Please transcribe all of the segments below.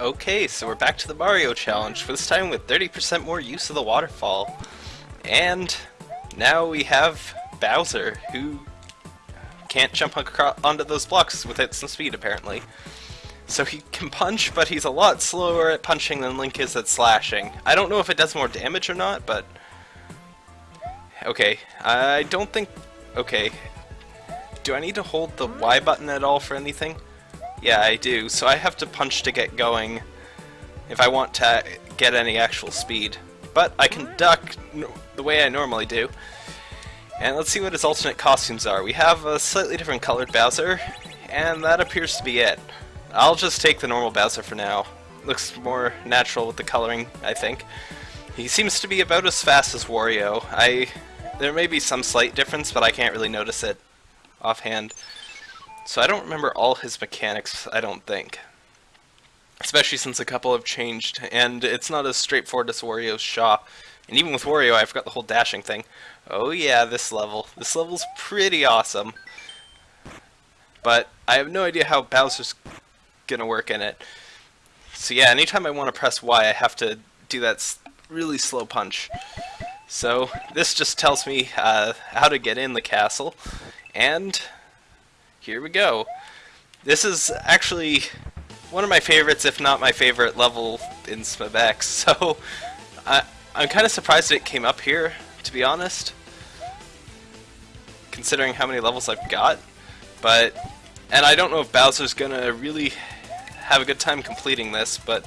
Okay, so we're back to the Mario Challenge, for this time with 30% more use of the waterfall. And now we have Bowser, who can't jump onto those blocks without some speed, apparently. So he can punch, but he's a lot slower at punching than Link is at slashing. I don't know if it does more damage or not, but... Okay, I don't think... Okay. Do I need to hold the Y button at all for anything? Yeah, I do. So I have to punch to get going if I want to get any actual speed. But I can duck the way I normally do. And let's see what his alternate costumes are. We have a slightly different colored Bowser, and that appears to be it. I'll just take the normal Bowser for now. Looks more natural with the coloring, I think. He seems to be about as fast as Wario. I There may be some slight difference, but I can't really notice it offhand. So I don't remember all his mechanics, I don't think. Especially since a couple have changed, and it's not as straightforward as Wario's Shaw. And even with Wario, I forgot the whole dashing thing. Oh yeah, this level. This level's pretty awesome. But I have no idea how Bowser's gonna work in it. So yeah, anytime I want to press Y, I have to do that really slow punch. So this just tells me uh, how to get in the castle, and here we go. This is actually one of my favorites, if not my favorite level in SMBX, so I, I'm kind of surprised it came up here, to be honest, considering how many levels I've got, but, and I don't know if Bowser's gonna really have a good time completing this, but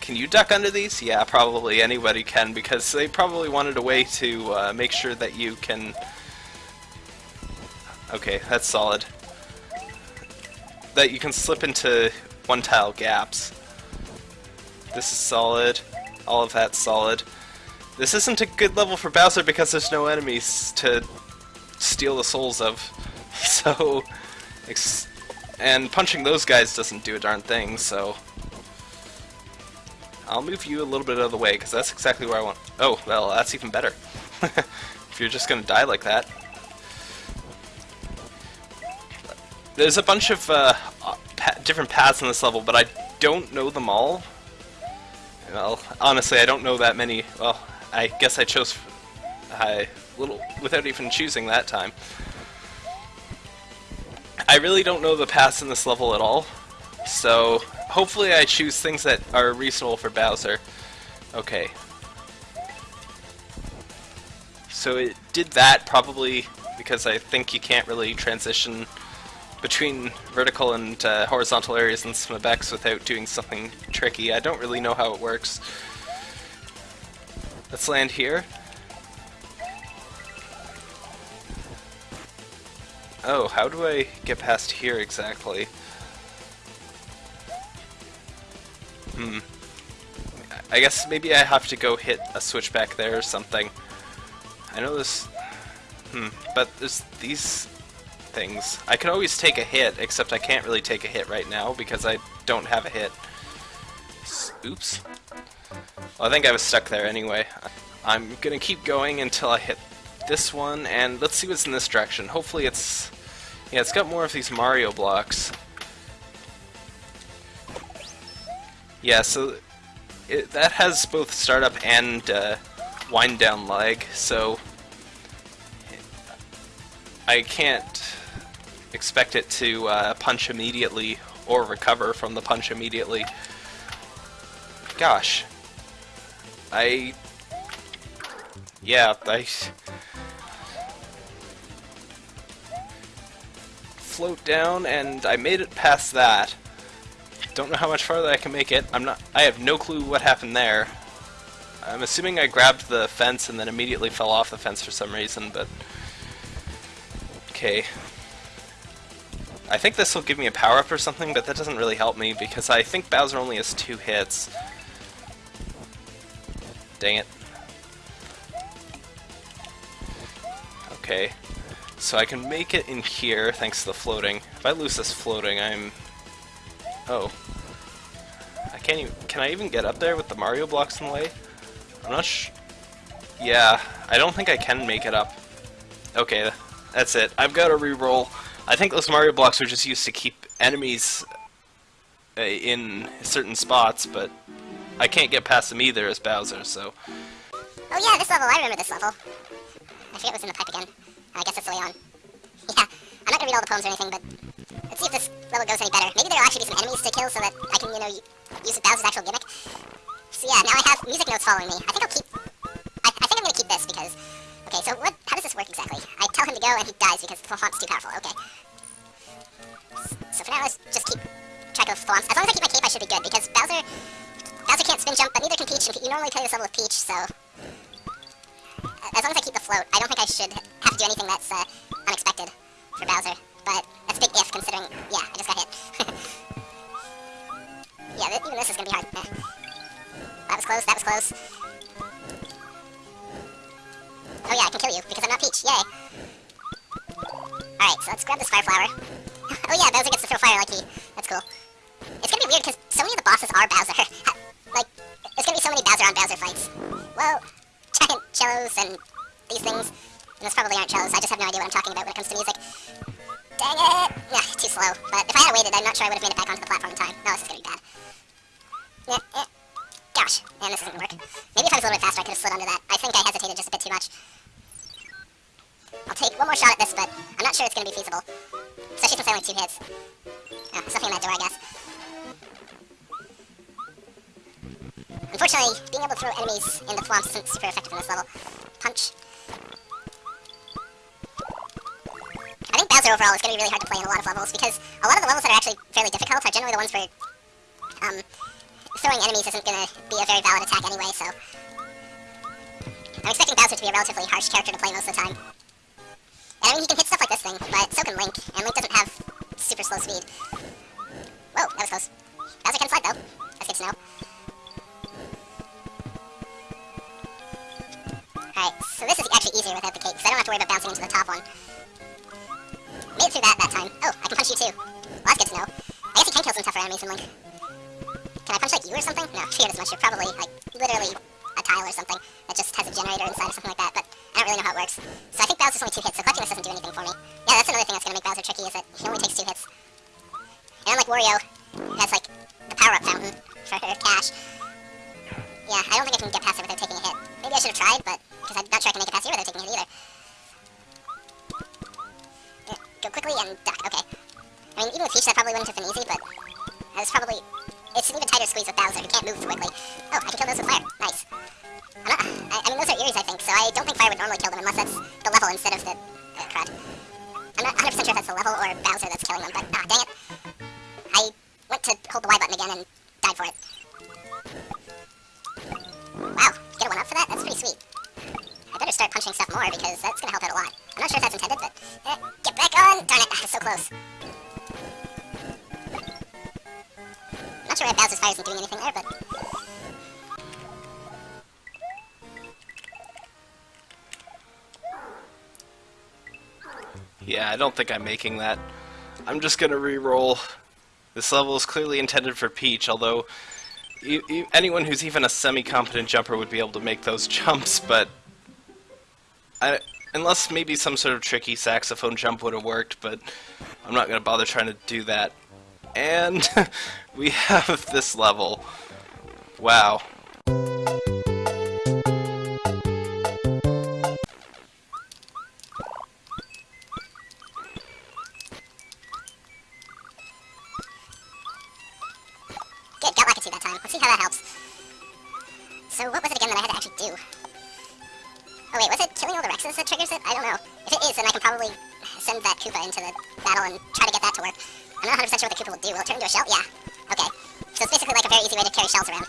can you duck under these? Yeah, probably anybody can, because they probably wanted a way to uh, make sure that you can... Okay, that's solid that you can slip into one tile gaps. This is solid. All of that's solid. This isn't a good level for Bowser because there's no enemies to steal the souls of. So, and punching those guys doesn't do a darn thing, so... I'll move you a little bit out of the way, because that's exactly where I want... Oh, well, that's even better. if you're just going to die like that. There's a bunch of uh, pa different paths in this level, but I don't know them all. Well, honestly, I don't know that many. Well, I guess I chose I little without even choosing that time. I really don't know the paths in this level at all, so hopefully I choose things that are reasonable for Bowser. Okay. So it did that probably because I think you can't really transition between vertical and uh, horizontal areas in SMBX without doing something tricky. I don't really know how it works. Let's land here. Oh, how do I get past here exactly? Hmm. I guess maybe I have to go hit a switch back there or something. I know this... Hmm, but there's these things. I can always take a hit, except I can't really take a hit right now because I don't have a hit. Oops. Well, I think I was stuck there anyway. I'm gonna keep going until I hit this one, and let's see what's in this direction. Hopefully it's... Yeah, it's got more of these Mario blocks. Yeah, so it, that has both startup and uh, wind down lag, so I can't expect it to uh, punch immediately or recover from the punch immediately. Gosh. I... Yeah, I... Float down, and I made it past that. Don't know how much farther I can make it. I'm not... I have no clue what happened there. I'm assuming I grabbed the fence and then immediately fell off the fence for some reason, but... Okay, I think this will give me a power-up or something, but that doesn't really help me because I think Bowser only has two hits. Dang it. Okay. So I can make it in here thanks to the floating. If I lose this floating, I'm... Oh. I can't even... Can I even get up there with the Mario blocks in the way? I'm not sh... Yeah, I don't think I can make it up. Okay, that's it. I've got to re-roll. I think those Mario blocks are just used to keep enemies uh, in certain spots, but I can't get past them either as Bowser, so... Oh yeah, this level, I remember this level. I forget what's in the pipe again. I guess it's the way on. Yeah, I'm not gonna read all the poems or anything, but let's see if this level goes any better. Maybe there'll actually be some enemies to kill so that I can, you know, use Bowser's actual gimmick. So yeah, now I have music notes following me. I think I'll keep... him to go and he dies because the too powerful. Okay. So for now, let's just keep track of thwomps. As long as I keep my cape, I should be good because Bowser... Bowser can't spin jump, but neither can Peach. and You normally play this level with Peach, so... As long as I keep the float, I don't think I should have to do anything that's uh, unexpected for Bowser. But that's a big if, considering... Yeah, I just got hit. yeah, th even this is gonna be hard. That was close, that was close. Oh yeah, I can kill you, because I'm not Peach. Yay. Alright, so let's grab this fire flower. oh yeah, Bowser gets to throw fire like he... That's cool. It's gonna be weird, because so many of the bosses are Bowser. like, there's gonna be so many Bowser on Bowser fights. Well, giant cellos and these things. And those probably aren't cellos, I just have no idea what I'm talking about when it comes to music. Dang it! Nah, too slow. But if I had waited, I'm not sure I would have made it back onto the platform in time. No, this is gonna be bad. Yeah, yeah. Gosh, man, this isn't gonna work. Maybe if I was a little bit faster, I could have slid under that. I think I hesitated just a bit too much. I'll take one more shot at this, but I'm not sure it's gonna be feasible. Especially since I only two hits. Oh, nothing in that door, I guess. Unfortunately, being able to throw enemies in the thwomps isn't super effective in this level. Punch. I think Bowser overall is going to be really hard to play in a lot of levels, because a lot of the levels that are actually fairly difficult are generally the ones where um, throwing enemies isn't going to be a very valid attack anyway, so... I'm expecting Bowser to be a relatively harsh character to play most of the time. I mean, he can hit stuff like this thing, but so can Link, and Link doesn't have super slow speed. Whoa, that was close. Bowser can slide, though. That's good to know. Alright, so this is actually easier without the cake, because I don't have to worry about bouncing into the top one. Made it through that that time. Oh, I can punch you too. Well, that's good to know. I guess you can kill some tougher enemies in Link. Can I punch like you or something? No, figured as much. You're probably like literally a tile or something that just has a generator inside or something like that, but I don't really know how it works. So I Bowser's only two hits, so collecting this doesn't do anything for me. Yeah, that's another thing that's gonna make Bowser tricky, is that Yeah, I don't think I'm making that. I'm just gonna re-roll. This level is clearly intended for Peach, although you, you, anyone who's even a semi-competent jumper would be able to make those jumps, but I, unless maybe some sort of tricky saxophone jump would have worked, but I'm not to bother trying to do that. And we have this level. Wow. That to work. I'm not 100% sure what the Koopa will do. Will it turn into a shell? Yeah. Okay. So it's basically like a very easy way to carry shells around.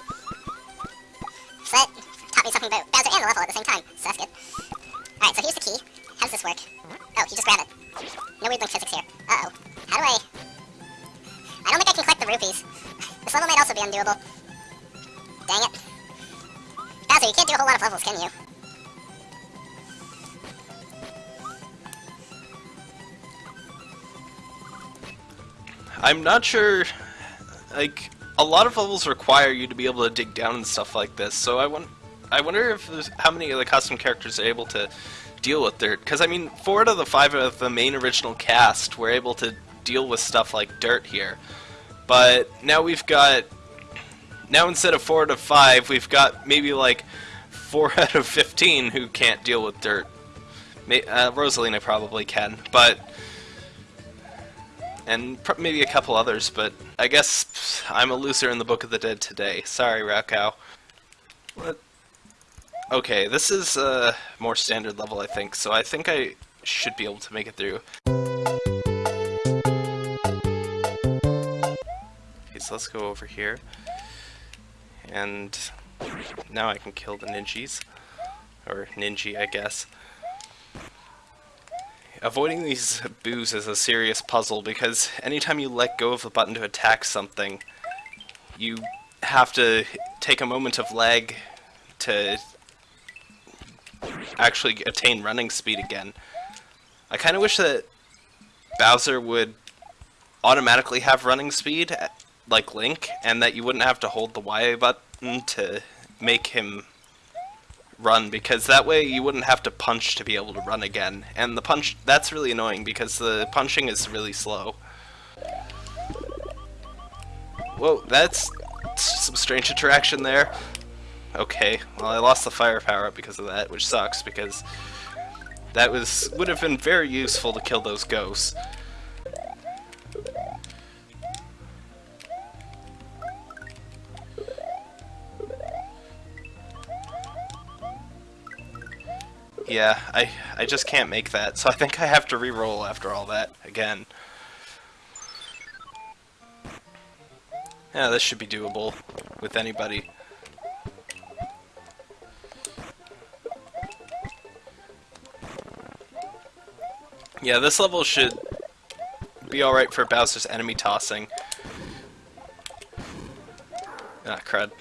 So that taught me something about Bowser and the level at the same time, so that's good. Alright, so here's the key. How does this work? Oh, you just grab it. No weird link physics here. Uh-oh. How do I... I don't think I can collect the rupees. This level might also be undoable. Dang it. Bowser, you can't do a whole lot of levels, can you? I'm not sure, like, a lot of levels require you to be able to dig down and stuff like this, so I, want, I wonder if how many of the custom characters are able to deal with dirt, because I mean, four out of the five of the main original cast were able to deal with stuff like dirt here. But now we've got now instead of four out of five, we've got maybe like four out of fifteen who can't deal with dirt. Uh, Rosalina probably can, but and maybe a couple others. But I guess I'm a loser in the Book of the Dead today. Sorry, Rakow. What? Okay, this is a more standard level, I think. So I think I should be able to make it through. Okay, so let's go over here. And now I can kill the ninjas. Or ninja, I guess. Avoiding these boos is a serious puzzle because anytime you let go of the button to attack something, you have to take a moment of lag to actually attain running speed again. I kind of wish that Bowser would automatically have running speed, like Link, and that you wouldn't have to hold the Y button to make him run because that way you wouldn't have to punch to be able to run again. And the punch, that's really annoying because the punching is really slow. Whoa, that's some strange interaction there. Okay, well I lost the fire power because of that, which sucks because that was would have been very useful to kill those ghosts. Yeah, I I just can't make that, so I think I have to re-roll after all that again. Yeah, this should be doable with anybody. Yeah, this level should be alright for Bowser's enemy tossing. Ah, crud.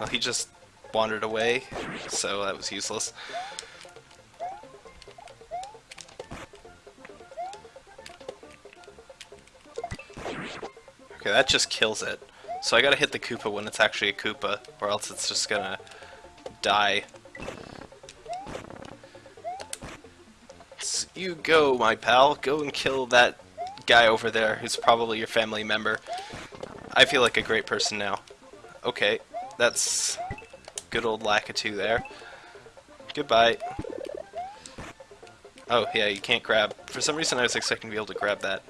Well, he just wandered away, so that was useless. Okay, that just kills it. So I gotta hit the Koopa when it's actually a Koopa, or else it's just gonna die. So you go, my pal. Go and kill that guy over there who's probably your family member. I feel like a great person now. Okay, that's good old Lakitu there. Goodbye. Oh, yeah, you can't grab. For some reason I was expecting to be able to grab that.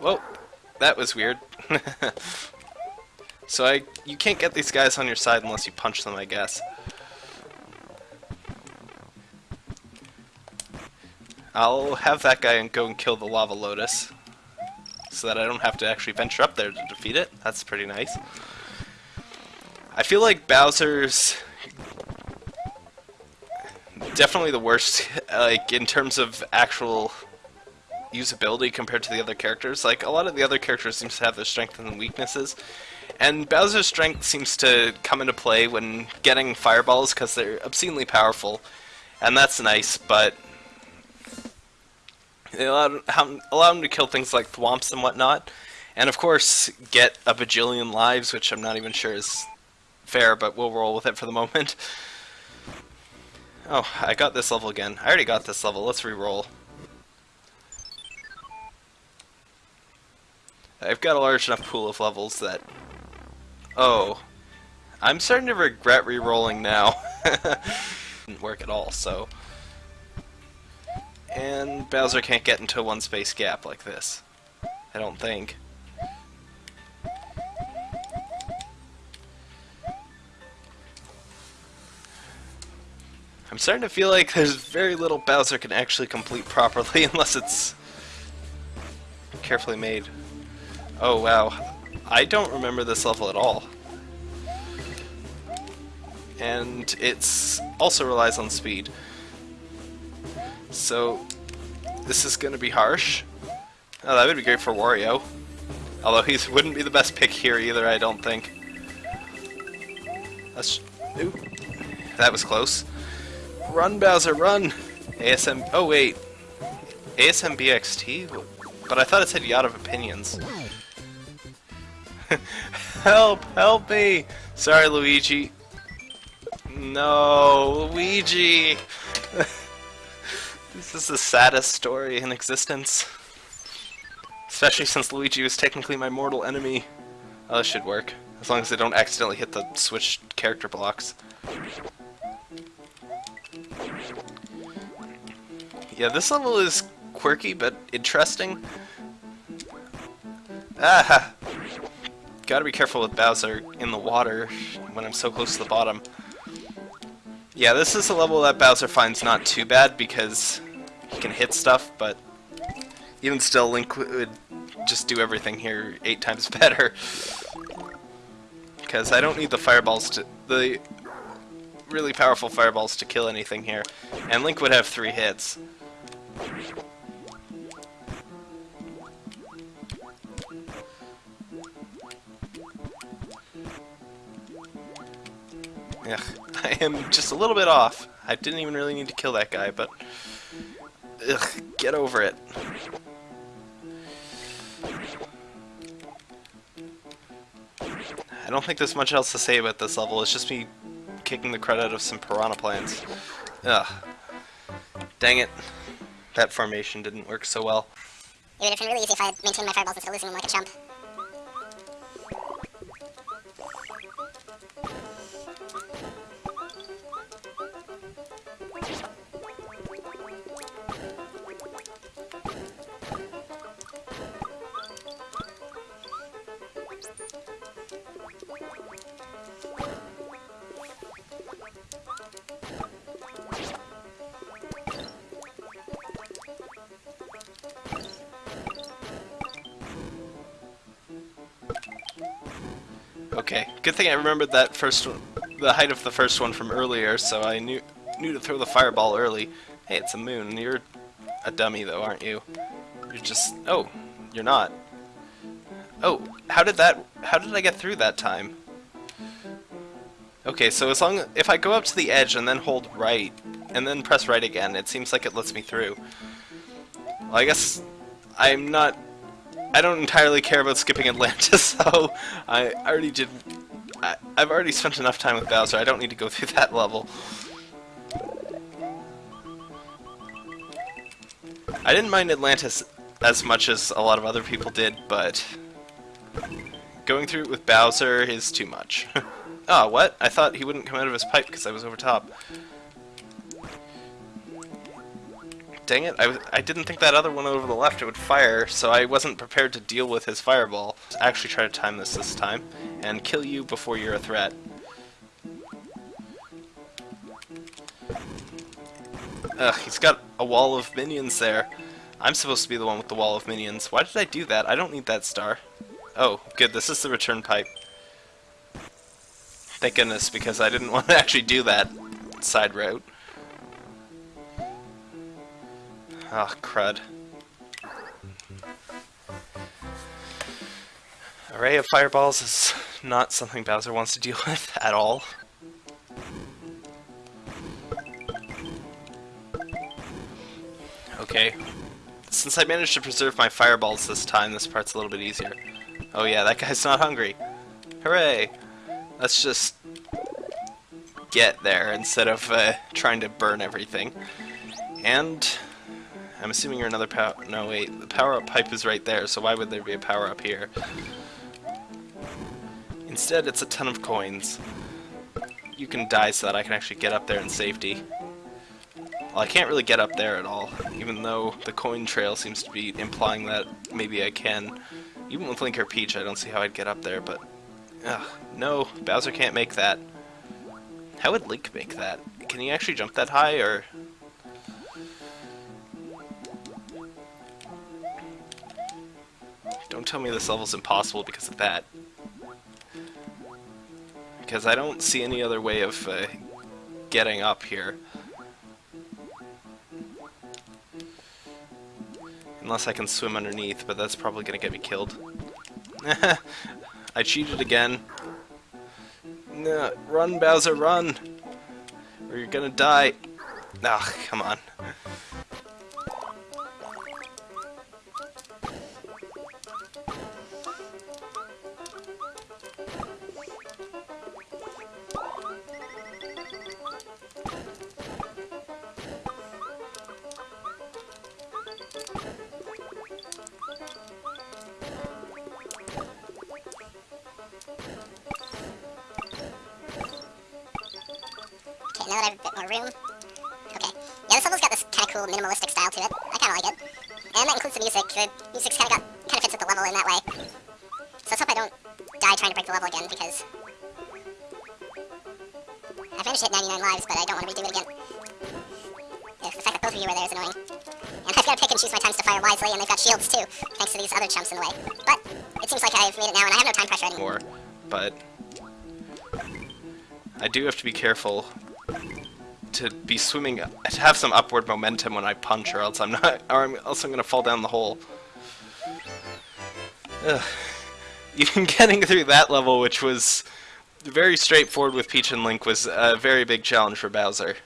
Whoa, that was weird. so I, you can't get these guys on your side unless you punch them, I guess. I'll have that guy and go and kill the Lava Lotus so that I don't have to actually venture up there to defeat it. That's pretty nice. I feel like Bowser's definitely the worst, like, in terms of actual usability compared to the other characters. Like, a lot of the other characters seem to have their strengths and weaknesses, and Bowser's strength seems to come into play when getting fireballs because they're obscenely powerful, and that's nice, but they allow, allow him to kill things like thwomps and whatnot, and of course get a bajillion lives, which I'm not even sure is fair, but we'll roll with it for the moment. Oh, I got this level again. I already got this level. Let's re-roll. I've got a large enough pool of levels that... Oh. I'm starting to regret re-rolling now. Didn't work at all, so... And Bowser can't get into a one space gap like this. I don't think. I'm starting to feel like there's very little Bowser can actually complete properly unless it's carefully made. Oh wow, I don't remember this level at all. And it's also relies on speed. So, this is going to be harsh. Oh, that would be great for Wario. Although he wouldn't be the best pick here either, I don't think. That's... Ooh. That was close. Run, Bowser, run! ASM... Oh, wait. ASMBXT? But I thought it said Yacht of Opinions. help! Help me! Sorry, Luigi. No, Luigi! This is the saddest story in existence. Especially since Luigi was technically my mortal enemy. Oh, this should work. As long as I don't accidentally hit the switch character blocks. Yeah, this level is quirky but interesting. Ah! Gotta be careful with Bowser in the water when I'm so close to the bottom. Yeah, this is a level that Bowser finds not too bad because can hit stuff, but even still, Link would just do everything here eight times better. Because I don't need the fireballs to... the really powerful fireballs to kill anything here. And Link would have three hits. Ugh, I am just a little bit off. I didn't even really need to kill that guy, but... Ugh, get over it. I don't think there's much else to say about this level, it's just me kicking the crud out of some piranha plants. Ugh. Dang it. That formation didn't work so well. It would have been really easy if I had maintained my fireballs instead of losing them like a chump. Okay, good thing I remembered that first one, the height of the first one from earlier, so I knew knew to throw the fireball early. Hey, it's a moon. You're a dummy though, aren't you? You're just oh, you're not. Oh, how did that? How did I get through that time? Okay, so as long if I go up to the edge and then hold right and then press right again, it seems like it lets me through. Well, I guess I'm not I don't entirely care about skipping Atlantis, so I already did... I, I've already spent enough time with Bowser, I don't need to go through that level. I didn't mind Atlantis as much as a lot of other people did, but going through it with Bowser is too much. oh, what? I thought he wouldn't come out of his pipe because I was over top. Dang it, I, I didn't think that other one over the left it would fire, so I wasn't prepared to deal with his fireball. Actually try to time this this time, and kill you before you're a threat. Ugh, he's got a wall of minions there. I'm supposed to be the one with the wall of minions. Why did I do that? I don't need that star. Oh, good, this is the return pipe. Thank goodness, because I didn't want to actually do that side route. Ah, oh, crud. Array of fireballs is not something Bowser wants to deal with at all. Okay. Since I managed to preserve my fireballs this time, this part's a little bit easier. Oh yeah, that guy's not hungry. Hooray! Let's just get there instead of uh, trying to burn everything. And I'm assuming you're another power... No, wait. The power-up pipe is right there, so why would there be a power-up here? Instead, it's a ton of coins. You can die so that I can actually get up there in safety. Well, I can't really get up there at all, even though the coin trail seems to be implying that maybe I can. Even with Link or Peach, I don't see how I'd get up there, but... Ugh, no, Bowser can't make that. How would Link make that? Can he actually jump that high, or... Don't tell me this level's impossible because of that. Because I don't see any other way of uh, getting up here. Unless I can swim underneath, but that's probably going to get me killed. I cheated again. No, run, Bowser, run! Or you're gonna die. Ah, come on. Room. Okay. Yeah, this level's got this kind of cool minimalistic style to it. I kind of like it. And that includes the music. The music's kind of got kind of fits with the level in that way. So let's hope I don't die trying to break the level again because I've managed to hit 99 lives, but I don't want to redo it again. Ugh, the fact that both of you are there is annoying. And I've got to pick and choose my times to fire wisely, and they've got shields too, thanks to these other chumps in the way. But it seems like I've made it now, and I have no time pressure anymore. but I do have to be careful to be swimming, to have some upward momentum when I punch, or else I'm not, or I'm, else I'm gonna fall down the hole. Ugh. Even getting through that level, which was very straightforward with Peach and Link, was a very big challenge for Bowser.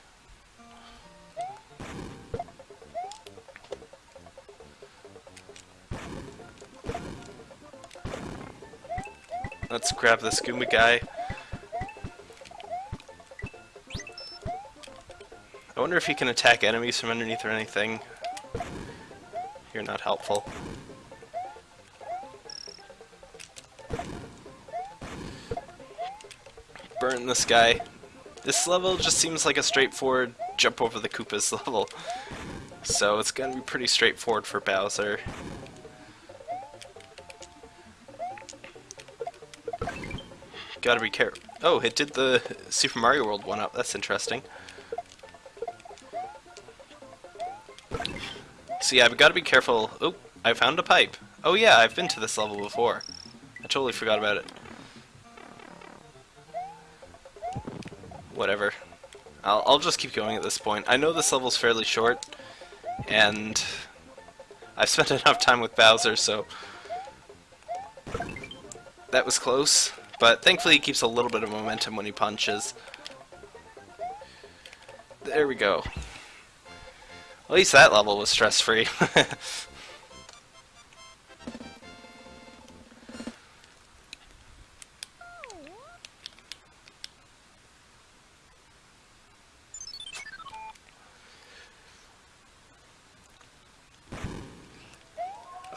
Let's grab this Goomba guy. Wonder if he can attack enemies from underneath or anything. You're not helpful. Burn this guy. This level just seems like a straightforward jump over the Koopas level. So it's gonna be pretty straightforward for Bowser. Gotta be careful. Oh, it did the Super Mario World one up. That's interesting. Yeah, I've got to be careful. Oh, I found a pipe. Oh yeah, I've been to this level before. I totally forgot about it. Whatever. I'll, I'll just keep going at this point. I know this level's fairly short, and I've spent enough time with Bowser, so that was close. But thankfully he keeps a little bit of momentum when he punches. There we go. At least that level was stress-free.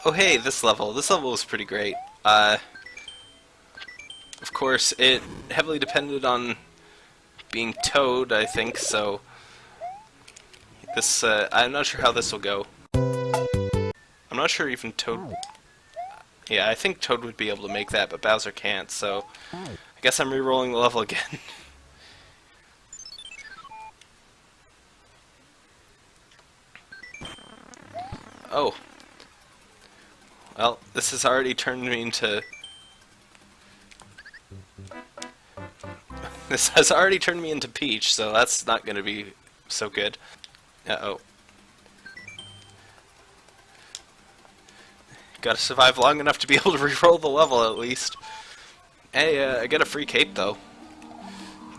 oh hey, this level. This level was pretty great. Uh, of course, it heavily depended on being Toad, I think, so... This, uh, I'm not sure how this will go. I'm not sure even Toad... Yeah, I think Toad would be able to make that, but Bowser can't, so... I guess I'm re-rolling the level again. oh. Well, this has already turned me into... This has already turned me into Peach, so that's not going to be so good. Uh-oh. Gotta survive long enough to be able to re-roll the level, at least. Hey, uh, I got a free cape, though.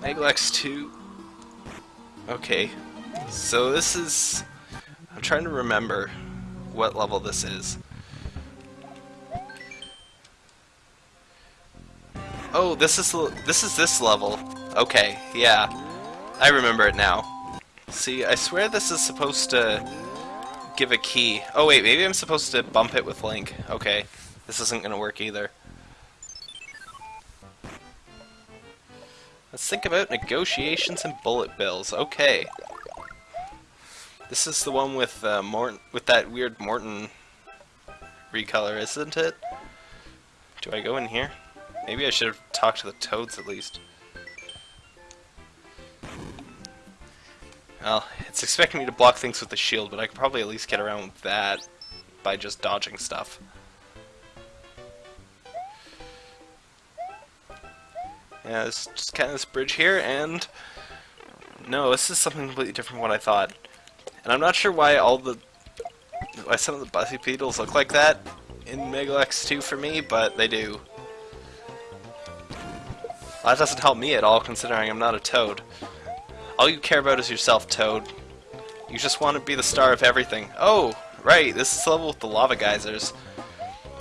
Megalex 2. Okay. So this is... I'm trying to remember what level this is. Oh, this is this is this level. Okay, yeah. I remember it now. See, I swear this is supposed to give a key. Oh wait, maybe I'm supposed to bump it with Link. Okay, this isn't gonna work either. Let's think about negotiations and bullet bills. Okay. This is the one with uh, Morton, with that weird Morton recolor, isn't it? Do I go in here? Maybe I should have talked to the toads at least. Well, it's expecting me to block things with the shield, but I could probably at least get around with that by just dodging stuff. Yeah, it's just kind of this bridge here, and... No, this is something completely different from what I thought. And I'm not sure why all the... why some of the Buzzy Beetles look like that in Megalex 2 for me, but they do. Well, that doesn't help me at all, considering I'm not a Toad. All you care about is yourself, Toad. You just want to be the star of everything. Oh, right, this is the level with the lava geysers.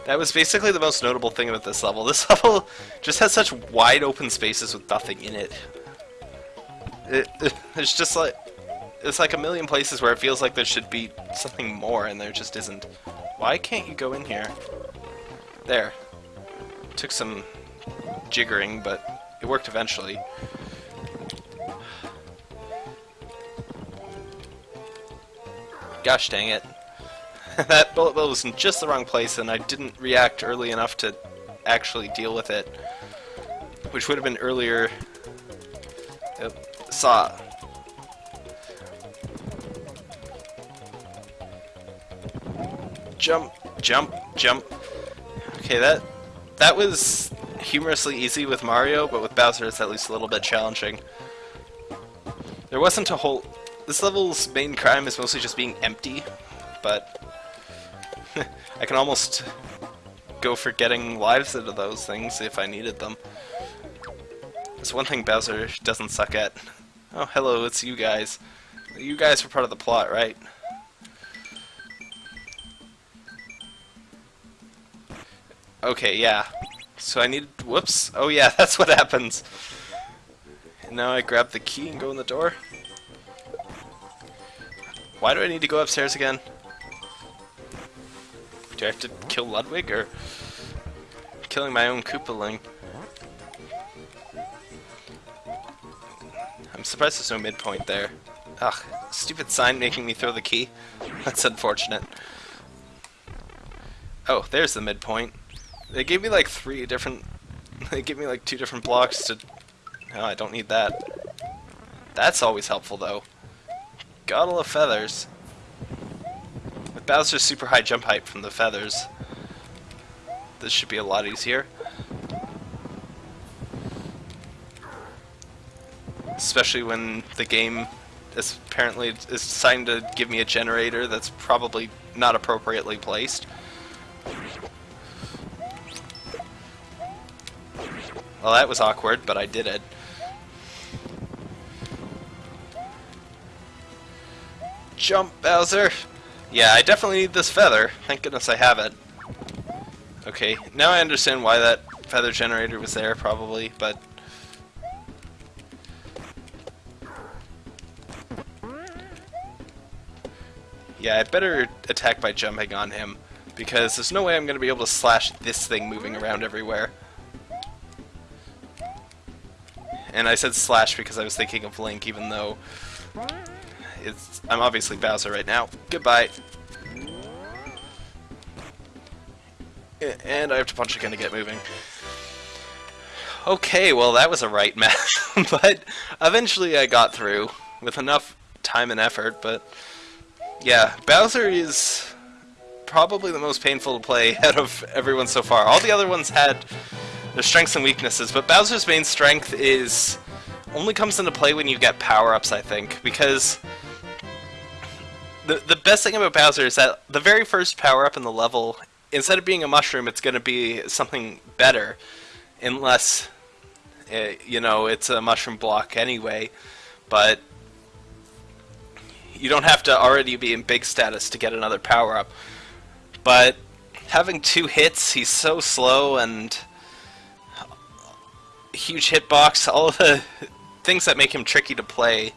That was basically the most notable thing about this level. This level just has such wide open spaces with nothing in it. it, it it's just like... It's like a million places where it feels like there should be something more, and there just isn't. Why can't you go in here? There. Took some jiggering, but it worked eventually. Gosh dang it. that bullet bill was in just the wrong place and I didn't react early enough to actually deal with it. Which would have been earlier... Yep. Saw. Jump, jump, jump. Okay, that that was humorously easy with Mario, but with Bowser it's at least a little bit challenging. There wasn't a whole... This level's main crime is mostly just being empty, but I can almost go for getting lives out of those things if I needed them. It's one thing Bowser doesn't suck at. Oh, hello, it's you guys. You guys were part of the plot, right? Okay, yeah. So I need... Whoops. Oh yeah, that's what happens. And now I grab the key and go in the door. Why do I need to go upstairs again? Do I have to kill Ludwig, or... killing my own Koopaling? I'm surprised there's no midpoint there. Ugh, stupid sign making me throw the key. That's unfortunate. Oh, there's the midpoint. They gave me like three different... They gave me like two different blocks to... No, I don't need that. That's always helpful, though. Gotta love feathers. With Bowser's super high jump height from the feathers, this should be a lot easier. Especially when the game is apparently is deciding to give me a generator that's probably not appropriately placed. Well, that was awkward, but I did it. Jump, Bowser! Yeah, I definitely need this feather. Thank goodness I have it. Okay, now I understand why that feather generator was there, probably, but... Yeah, I better attack by jumping on him, because there's no way I'm going to be able to slash this thing moving around everywhere. And I said slash because I was thinking of Link, even though it's I'm obviously Bowser right now. Goodbye. And I have to punch again to get moving. Okay, well that was a right mess, but eventually I got through with enough time and effort, but yeah, Bowser is probably the most painful to play out of everyone so far. All the other ones had their strengths and weaknesses, but Bowser's main strength is only comes into play when you get power-ups, I think, because the the best thing about Bowser is that the very first power-up in the level, instead of being a mushroom, it's going to be something better, unless, uh, you know, it's a mushroom block anyway, but you don't have to already be in big status to get another power-up. But having two hits, he's so slow and huge hitbox, all the things that make him tricky to play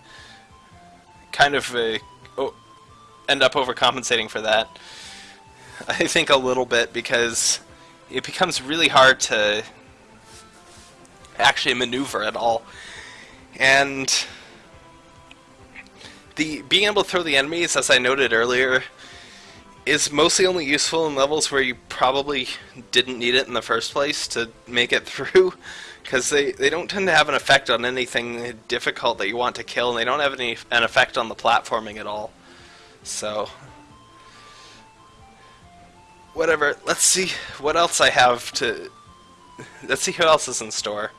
kind of uh, end up overcompensating for that. I think a little bit because it becomes really hard to actually maneuver at all. And the being able to throw the enemies, as I noted earlier, is mostly only useful in levels where you probably didn't need it in the first place to make it through because they, they don't tend to have an effect on anything difficult that you want to kill, and they don't have any an effect on the platforming at all. So, whatever. Let's see what else I have to. Let's see who else is in store.